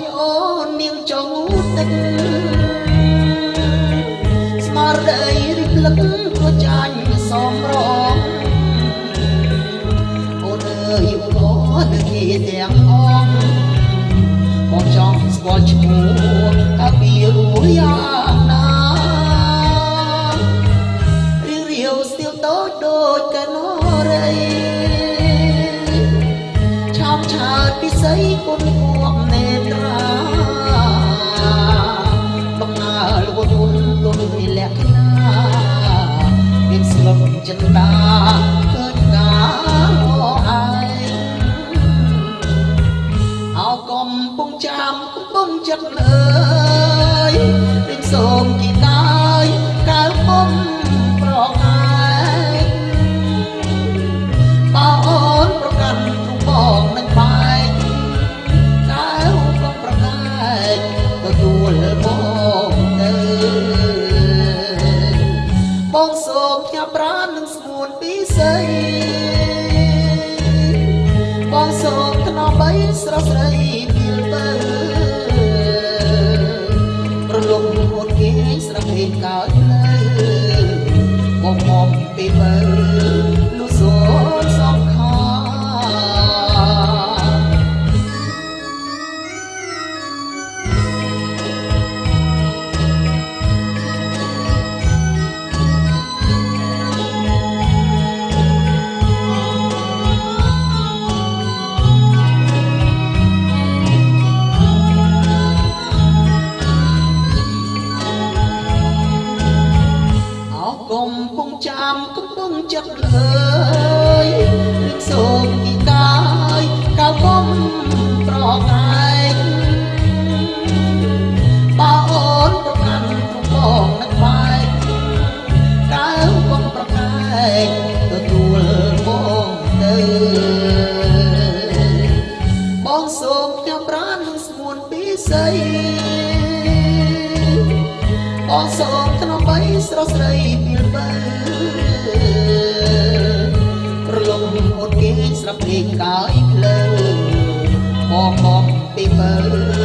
យអូននាងចង់ទឹកស្មារតីរិទ្ធលឹកគួចាញ់សំរងអូនអើយអូនគេទាំងអងមកចង់ស្គាល់ឈ្មោះតាពីរួយយ៉ាងណារៀងរាវស្ទៀវតូចដូចកណោ ឆោមឆើតពិសីគុណគួបនេត្រាដំណើរលវទុនទុនវិលក្ខណាមានស្លុតចិន្តាឃើញការអឯងអោកំពុងចាំកំពុងចិត្តលើ ទទួលបងទៅបងសូមផ្ញើប្រាណនឹងស្ងួនពីស័យបងសូមថ្នមបីស្រស់ស្រីពីលបើប្រលំហូតគេស្រស់ពេកកើតលើបងមកពីបើលុសូ ចាំកំពុងចិត្តលើយរឹកសូមគីកាយកៅគុំប្រកាយបើអូនប្រកាន់ទ្រង់បងនឹងបែកកៅគុំប្រកាយទទួលបងទៅបងសូមផ្ញើប្រាណនឹងស្ងួនពីស័យ បងសូមថ្នមបីស្រស់ស្រីពីលបើរលំហូតគេស្រាប់លេងកាយភ្លើងបងមកពីបើ